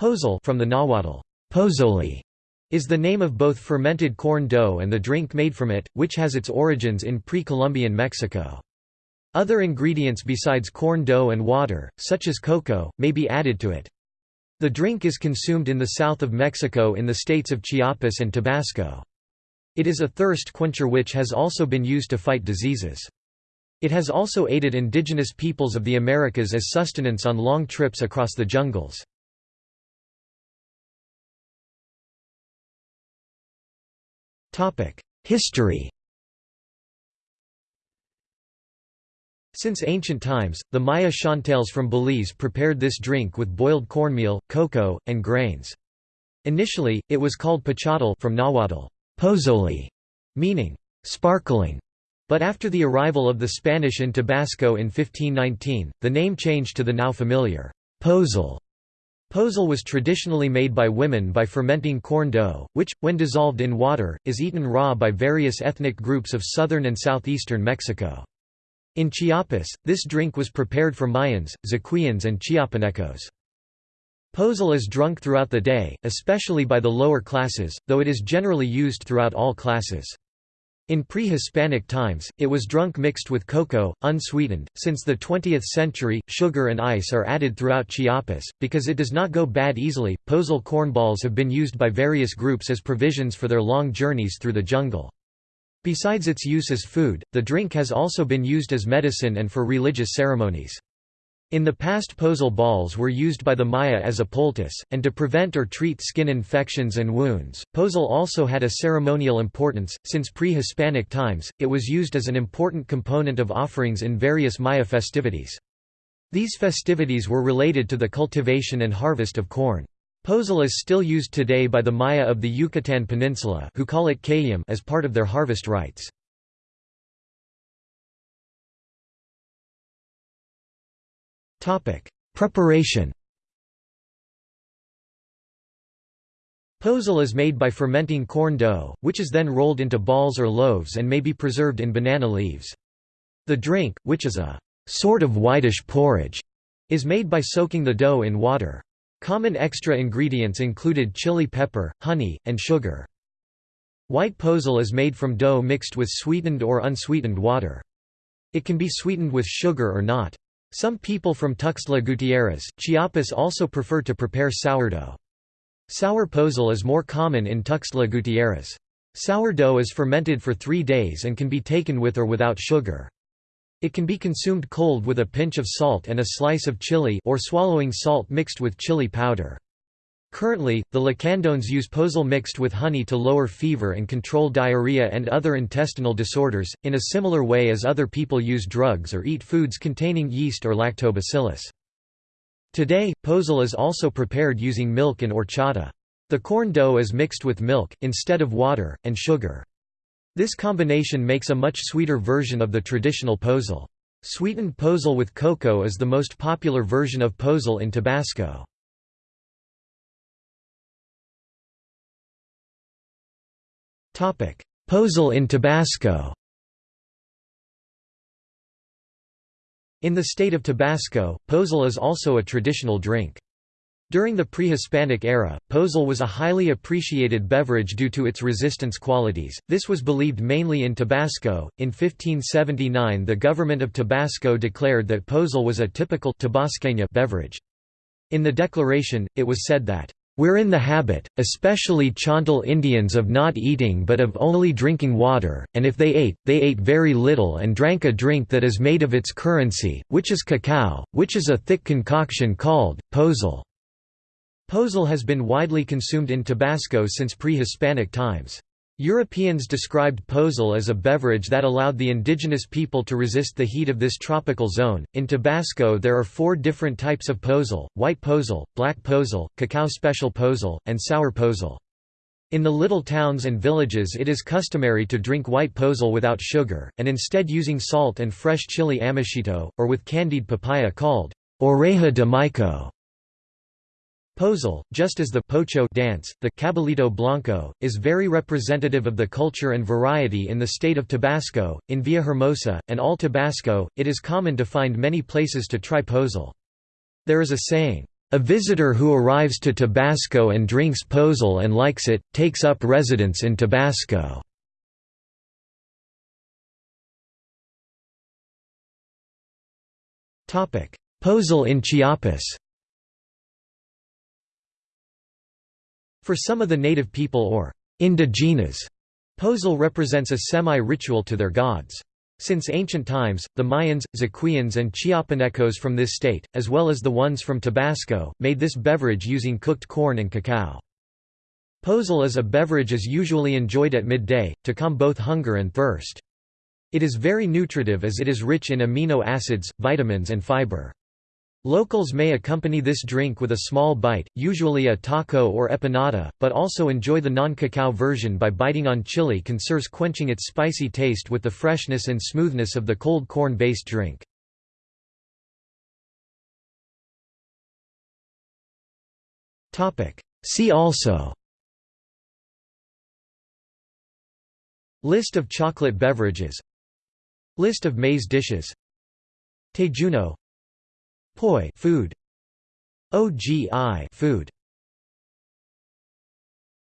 Pozol from the Nahuatl, pozole, is the name of both fermented corn dough and the drink made from it, which has its origins in pre-Columbian Mexico. Other ingredients besides corn dough and water, such as cocoa, may be added to it. The drink is consumed in the south of Mexico in the states of Chiapas and Tabasco. It is a thirst quencher which has also been used to fight diseases. It has also aided indigenous peoples of the Americas as sustenance on long trips across the jungles. History Since ancient times, the Maya Chontales from Belize prepared this drink with boiled cornmeal, cocoa, and grains. Initially, it was called pachotl from Nahuatl, pozole, meaning sparkling. But after the arrival of the Spanish in Tabasco in 1519, the name changed to the now familiar pozol. Pozol was traditionally made by women by fermenting corn dough, which, when dissolved in water, is eaten raw by various ethnic groups of southern and southeastern Mexico. In Chiapas, this drink was prepared for Mayans, Zacuians and Chiapanecos. Pozol is drunk throughout the day, especially by the lower classes, though it is generally used throughout all classes. In pre-Hispanic times, it was drunk mixed with cocoa, unsweetened. Since the 20th century, sugar and ice are added throughout Chiapas because it does not go bad easily. Pozol cornballs have been used by various groups as provisions for their long journeys through the jungle. Besides its use as food, the drink has also been used as medicine and for religious ceremonies. In the past pozol balls were used by the Maya as a poultice, and to prevent or treat skin infections and wounds. Pozol also had a ceremonial importance, since pre-Hispanic times, it was used as an important component of offerings in various Maya festivities. These festivities were related to the cultivation and harvest of corn. Pozol is still used today by the Maya of the Yucatan Peninsula who call it as part of their harvest rites. Preparation Pozol is made by fermenting corn dough, which is then rolled into balls or loaves and may be preserved in banana leaves. The drink, which is a sort of whitish porridge, is made by soaking the dough in water. Common extra ingredients included chili pepper, honey, and sugar. White pozol is made from dough mixed with sweetened or unsweetened water. It can be sweetened with sugar or not. Some people from Tuxtla Gutierrez, Chiapas also prefer to prepare sourdough. Sour pozol is more common in Tuxtla Gutierrez. Sourdough is fermented for three days and can be taken with or without sugar. It can be consumed cold with a pinch of salt and a slice of chili or swallowing salt mixed with chili powder. Currently, the Lacandones use pozol mixed with honey to lower fever and control diarrhea and other intestinal disorders, in a similar way as other people use drugs or eat foods containing yeast or lactobacillus. Today, pozol is also prepared using milk and horchata. The corn dough is mixed with milk, instead of water, and sugar. This combination makes a much sweeter version of the traditional pozol. Sweetened pozol with cocoa is the most popular version of pozol in Tabasco. Pozol in Tabasco In the state of Tabasco, pozol is also a traditional drink. During the pre-Hispanic era, pozol was a highly appreciated beverage due to its resistance qualities. This was believed mainly in Tabasco. In 1579, the government of Tabasco declared that pozol was a typical beverage. In the declaration, it was said that we're in the habit, especially Chontal Indians of not eating but of only drinking water, and if they ate, they ate very little and drank a drink that is made of its currency, which is cacao, which is a thick concoction called, pozol. Pozol has been widely consumed in Tabasco since pre-Hispanic times. Europeans described pozol as a beverage that allowed the indigenous people to resist the heat of this tropical zone. In Tabasco, there are four different types of pozol white pozol, black pozol, cacao special pozol, and sour pozol. In the little towns and villages, it is customary to drink white pozol without sugar, and instead using salt and fresh chili amashito, or with candied papaya called oreja de mico. Pozol, just as the pocho dance, the caballito blanco, is very representative of the culture and variety in the state of Tabasco. In Villahermosa, and all Tabasco, it is common to find many places to try pozol. There is a saying, A visitor who arrives to Tabasco and drinks pozol and likes it, takes up residence in Tabasco. Pozol in Chiapas For some of the native people or indigenas, pozol represents a semi-ritual to their gods. Since ancient times, the Mayans, Zacuians and Chiapanecos from this state, as well as the ones from Tabasco, made this beverage using cooked corn and cacao. Pozol as a beverage is usually enjoyed at midday, to calm both hunger and thirst. It is very nutritive as it is rich in amino acids, vitamins and fiber. Locals may accompany this drink with a small bite, usually a taco or empanada, but also enjoy the non-cacao version by biting on chili conserves quenching its spicy taste with the freshness and smoothness of the cold corn-based drink. See also List of chocolate beverages List of maize dishes Tejuino Poi food. OGI food